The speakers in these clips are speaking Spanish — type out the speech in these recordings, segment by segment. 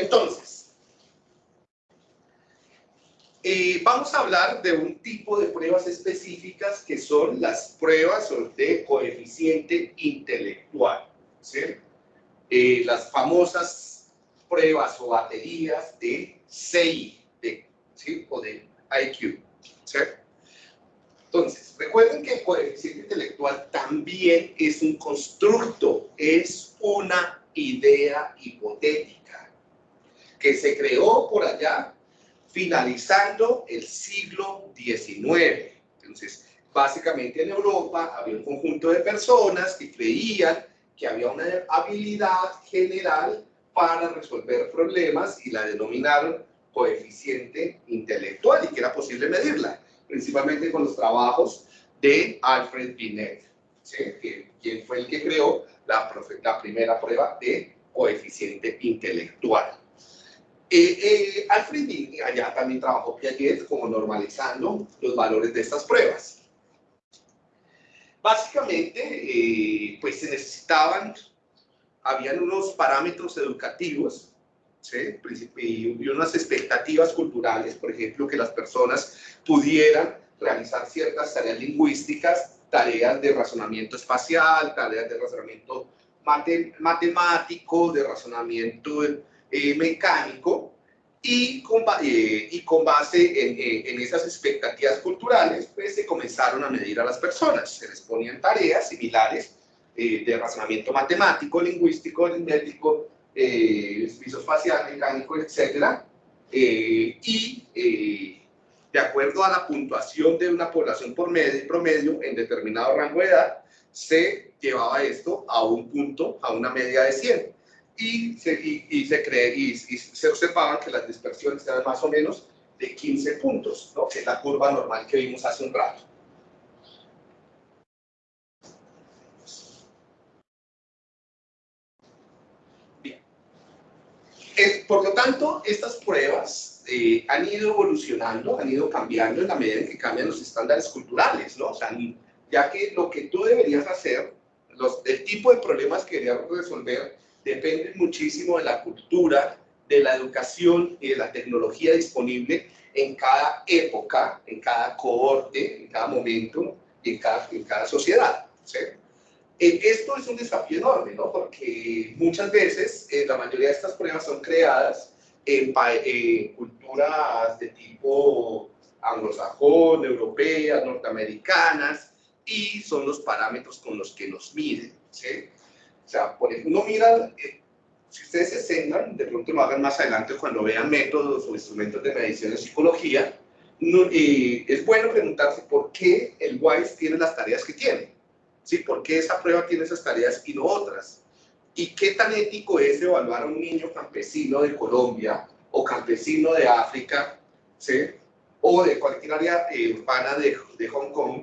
Entonces, eh, vamos a hablar de un tipo de pruebas específicas que son las pruebas de coeficiente intelectual. Eh, las famosas pruebas o baterías de CI, de, ¿sí? o de IQ. Entonces, recuerden que el coeficiente intelectual también es un constructo, es una idea hipotética que se creó por allá finalizando el siglo XIX. Entonces, básicamente en Europa había un conjunto de personas que creían que había una habilidad general para resolver problemas y la denominaron coeficiente intelectual y que era posible medirla principalmente con los trabajos de Alfred Binet, que, quien fue el que creó la, la primera prueba de coeficiente intelectual. Eh, eh, Alfred allá también trabajó Piaget como normalizando los valores de estas pruebas. Básicamente, eh, pues se necesitaban, habían unos parámetros educativos y unas expectativas culturales, por ejemplo, que las personas pudieran realizar ciertas tareas lingüísticas, tareas de razonamiento espacial, tareas de razonamiento matemático, de razonamiento eh, mecánico, y con, eh, y con base en, eh, en, esas expectativas culturales, pues se comenzaron a medir a las personas. Se les ponían tareas similares de razonamiento matemático, lingüístico, aritmético, eh, espacial, mecánico, etc. Eh, y eh, de acuerdo a la puntuación de una población por medio, promedio en determinado rango de edad, se llevaba esto a un punto, a una media de 100. Y se, y, se, cree, y, se observaban que las dispersiones eran más o menos de 15 puntos, ¿no? que es la curva normal que vimos hace un rato. por lo tanto, estas pruebas eh, han ido evolucionando, han ido cambiando en la medida en que cambian los estándares culturales, ¿no? O sea, ya que lo que tú deberías hacer, los, el tipo de problemas que deberías resolver, depende muchísimo de la cultura, de la educación y de la tecnología disponible en cada época, en cada cohorte, en cada momento y en cada, en cada sociedad. ¿sí? Eh, esto es un desafío enorme, ¿no? Porque muchas veces eh, la mayoría de estas pruebas son creadas en, culturas de tipo anglosajón, europeas, norteamericanas, y son los parámetros con los que nos miden. Sea, por ejemplo, uno mira, eh, si ustedes se centran, de pronto lo hagan más adelante cuando vean métodos o instrumentos de medición en psicología, es bueno preguntarse por qué el WISE tiene las tareas que tiene. ¿sí? ¿Por qué esa prueba tiene esas tareas y no otras? ¿Y qué tan ético es evaluar a un niño campesino de Colombia o campesino de África, ¿sí? o de cualquier área eh, urbana de, de, Hong Kong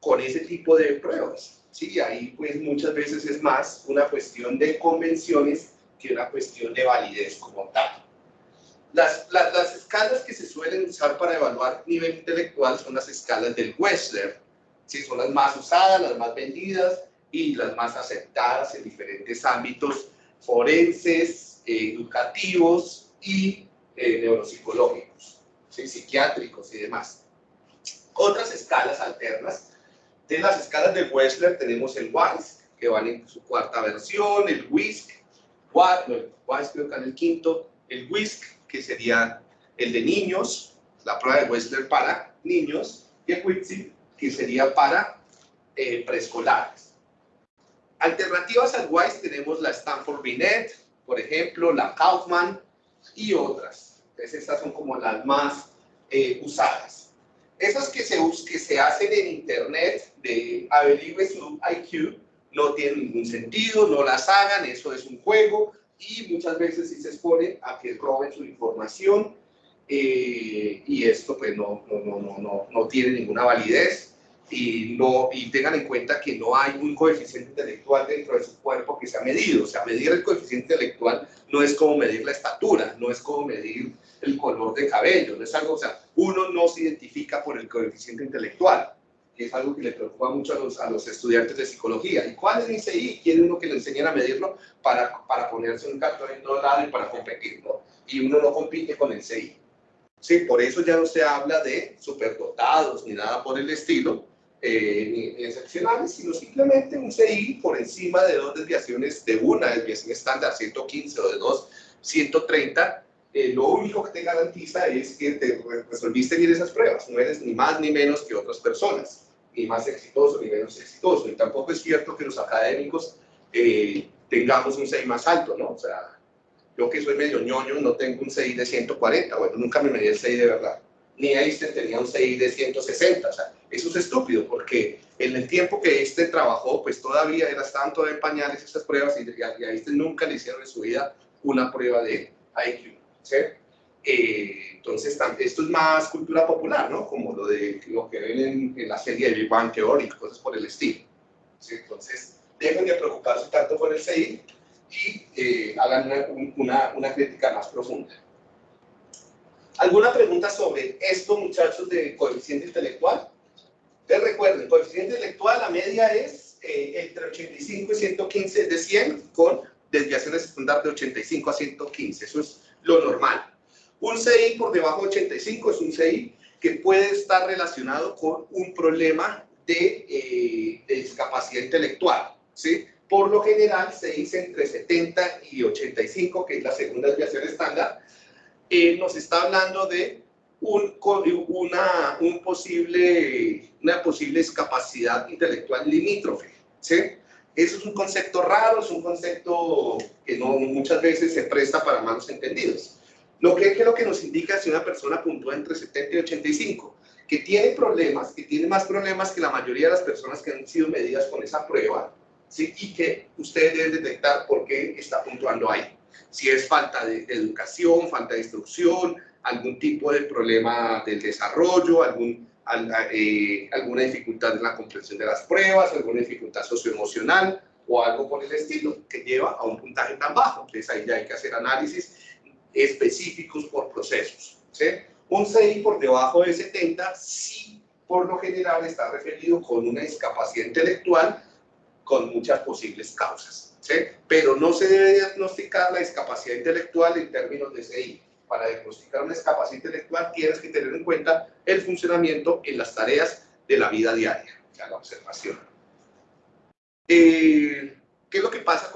con ese tipo de pruebas? ¿Sí? Ahí pues muchas veces es más una cuestión de convenciones que una cuestión de validez como tal. Las, las, las, escalas que se suelen usar para evaluar nivel intelectual son las escalas del Wechsler, ¿sí? son las más usadas, las más vendidas y las más aceptadas en diferentes ámbitos forenses, eh, educativos y eh, neuropsicológicos, psiquiátricos y demás. Otras escalas alternas, de las escalas de Wechsler tenemos el WISC, que van en su cuarta versión, el WISC, el WISC creo que en el quinto, el que sería el de niños, la prueba de Wechsler para niños, y el WISC, que sería para eh, preescolares. Alternativas al WISE tenemos la Stanford Binet, por ejemplo, la Kaufman y otras. Estas son como las más eh, usadas. Esas que se, que se hacen en internet de averigüe su IQ no tienen ningún sentido, no las hagan, eso es un juego. Y muchas veces sí se expone a que roben su información eh, y esto pues no, no, no, no, no tiene ninguna validez y, no, y tengan en cuenta que no hay un coeficiente intelectual dentro de su cuerpo que se ha medido. O sea, medir el coeficiente intelectual no es como medir la estatura, no es como medir el color de cabello, no es algo, o sea, uno no se identifica por el coeficiente intelectual, que es algo que le preocupa mucho a los, a los estudiantes de psicología. ¿Y cuál es el ICI? Quiere uno que le enseñen a medirlo para, para ponerse un cartón en todo lado y para competir, ¿no? y uno no compite con el CI. Sí, por eso ya no se habla de superdotados ni nada por el estilo, eh, ni, excepcionales, sino simplemente un CI por encima de dos desviaciones, de una desviación estándar 115 o de dos 130, eh, lo único que te garantiza es que te resolviste bien esas pruebas, no eres ni más ni menos que otras personas, ni más exitoso ni menos exitoso, y tampoco es cierto que los académicos eh, tengamos un CI más alto, ¿no? O sea, yo que soy medio ñoño no tengo un CI de 140, bueno, nunca me medí el CI de verdad, ni Einstein tenía un CI de 160, o sea, eso es estúpido, porque en el tiempo que este trabajó, pues todavía era, todavía en pañales estas pruebas y, y a Einstein nunca le hicieron en su vida una prueba de IQ. ¿sí? Eh, entonces, esto es más cultura popular, ¿no? Como lo, de, lo que ven en, la serie de Big Bang Theory, cosas por el estilo. Entonces, dejen de preocuparse tanto por el CI y eh, hagan una, crítica más profunda. ¿Alguna pregunta sobre esto, muchachos, de coeficiente intelectual? Ustedes recuerden, coeficiente intelectual, la media es eh, entre 85 y 115 de 100 con desviaciones estándar de 85 a 115. Eso es lo normal. Un CI por debajo de 85 es un CI que puede estar relacionado con un problema de, eh, discapacidad intelectual. ¿sí? Por lo general se dice entre 70 y 85, que es la segunda desviación estándar. Eh, nos está hablando de un, una, un posible, una posible discapacidad intelectual limítrofe. ¿sí? Eso es un concepto raro, es un concepto que no, muchas veces se presta para malos entendidos. Lo que es lo que nos indica si una persona puntúa entre 70 y 85, que tiene problemas, que tiene más problemas que la mayoría de las personas que han sido medidas con esa prueba, ¿sí? y que ustedes deben detectar por qué está puntuando ahí. Si es falta de educación, falta de instrucción, algún tipo de problema del desarrollo, algún eh, alguna dificultad en la comprensión de las pruebas, alguna dificultad socioemocional o algo por el estilo que lleva a un puntaje tan bajo. Entonces ahí ya hay que hacer análisis específicos por procesos. ¿sí? Un CI por debajo de 70 sí por lo general está referido con una discapacidad intelectual con muchas posibles causas. Pero no se debe diagnosticar la discapacidad intelectual en términos de CI para diagnosticar una discapacidad intelectual tienes que tener en cuenta el funcionamiento en las tareas de la vida diaria, la observación. Eh, ¿Qué es lo que pasa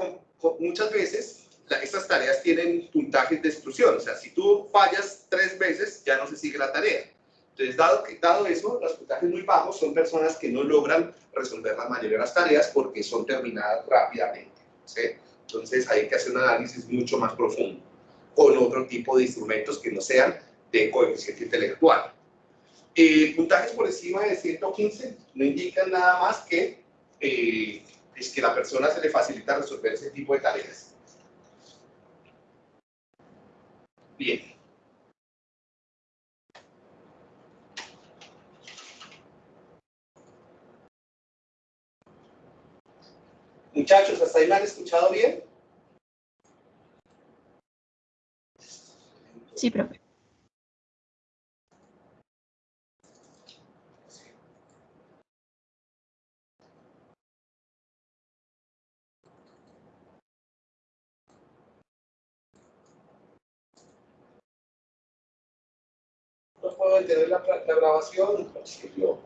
muchas veces? estas tareas tienen puntajes de exclusión, o sea, si tú fallas tres veces, ya no se sigue la tarea. Entonces, dado, que, dado eso, los puntajes muy bajos son personas que no logran resolver la mayoría de las tareas porque son terminadas rápidamente. Entonces, hay que hacer un análisis mucho más profundo con otro tipo de instrumentos que no sean de coeficiente intelectual. Eh, puntajes por encima de 115 no indican nada más que eh, es que la persona se le facilita resolver ese tipo de tareas. Bien. Muchachos, ¿hasta ahí me han escuchado bien? Sí, profe. No puedo detener la, la grabación, yo.